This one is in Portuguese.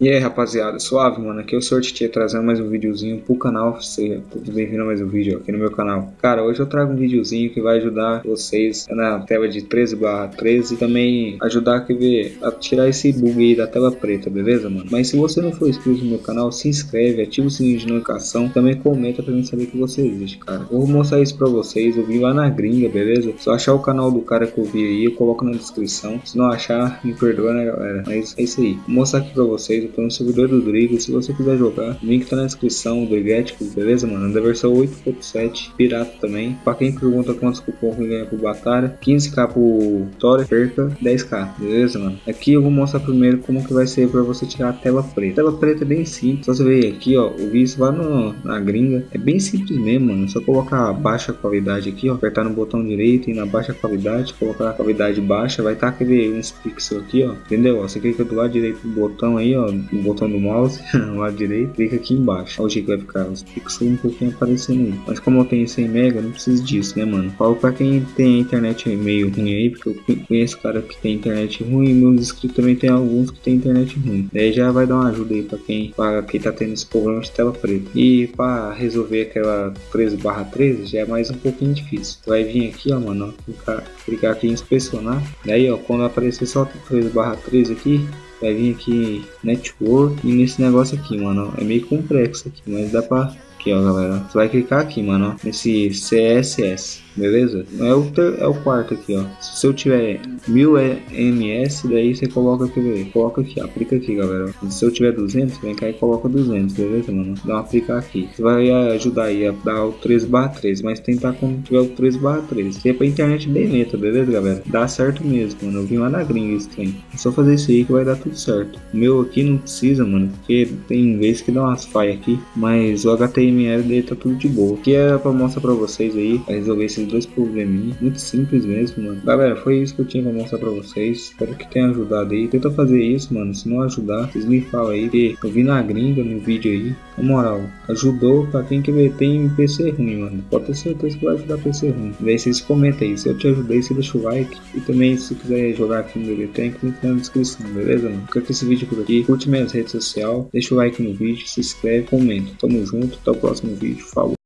E aí rapaziada, suave mano, aqui é o Sorte trazendo mais um videozinho pro canal, seja bem-vindo a mais um vídeo aqui no meu canal. Cara, hoje eu trago um videozinho que vai ajudar vocês na tela de 13 barra 13 também ajudar a, ver, a tirar esse bug aí da tela preta, beleza mano? Mas se você não for inscrito no meu canal, se inscreve, ativa o sininho de notificação, também comenta pra mim saber que você existe, cara. Eu vou mostrar isso pra vocês, eu vim lá na gringa, beleza? Se eu achar o canal do cara que eu vi aí, eu coloco na descrição. Se não achar, me perdoa né galera, mas é isso aí. Vou mostrar aqui pra vocês tô no servidor do Drigo. Se você quiser jogar, o link tá na descrição do Drigetics, beleza, mano? Da versão 8.7, pirata também. Pra quem pergunta quantos cupons que ganha pro Batalha, 15k pro Tora, perca 10k, beleza, mano? Aqui eu vou mostrar primeiro como que vai ser pra você tirar a tela preta. A tela preta é bem simples, só você ver aqui, ó, o vídeo lá no, na gringa. É bem simples mesmo, mano. Só colocar a baixa qualidade aqui, ó, apertar no botão direito e na baixa qualidade, colocar a qualidade baixa, vai estar tá aquele uns pixels aqui, ó, entendeu? Você clica do lado direito do botão aí, ó, botão do mouse, no lado direito, clica aqui embaixo. Olha o jeito que vai ficar, os pixels um pouquinho aparecendo aí. Mas como eu tenho 100 mega, não preciso disso, né, mano? Falo pra quem tem internet meio ruim aí, porque eu conheço cara que tem internet ruim, meus inscritos também tem alguns que tem internet ruim. Daí já vai dar uma ajuda aí pra quem, pra quem tá tendo esse problema de tela preta. E pra resolver aquela 13 barra 13 já é mais um pouquinho difícil. Vai vir aqui, ó, mano, clicar, clicar aqui em inspecionar. Daí, ó, quando aparecer só 13 barra 13 aqui, vai vir aqui network e nesse negócio aqui, mano. É meio complexo aqui, mas dá pra... Aqui, ó, galera. Você vai clicar aqui, mano, nesse CSS beleza? É o, ter, é o quarto aqui, ó. Se eu tiver 1000 ms, daí você coloca aqui, coloca aqui, aplica aqui, galera. Se eu tiver 200, vem cá e coloca 200, beleza, mano? Dá um aplicar aqui. Vai ajudar aí a dar o 3 barra 13, mas tentar quando tiver o 3 barra 13. Se é pra internet bem lenta, beleza, galera? Dá certo mesmo, mano. Eu vim lá na gringa isso tem. É só fazer isso aí que vai dar tudo certo. O meu aqui não precisa, mano, porque tem vezes que dá umas falhas aqui, mas o HTML dele tá tudo de boa. Aqui é pra mostrar pra vocês aí, pra resolver esses dois probleminhas. Muito simples mesmo, mano. Galera, foi isso que eu tinha pra mostrar pra vocês. Espero que tenha ajudado aí. Tenta fazer isso, mano. Se não ajudar, vocês me falam aí. Que eu vi na gringa no vídeo aí. Na moral, ajudou pra quem que tem PC ruim, mano. Pode ter certeza que vai ajudar PC ruim. Daí vocês comentem aí. Se eu te ajudei, você deixa o like. E também, se quiser jogar aqui no BB Tank, link na descrição, beleza, mano? Fica com esse vídeo por aqui. Curte minhas redes sociais. Deixa o like no vídeo, se inscreve, comenta. Tamo junto. Até o próximo vídeo. Falou.